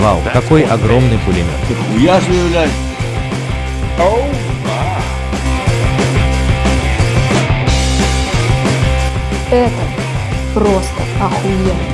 Вау, какой огромный пулемет. Я заявляю. Это просто охуенно.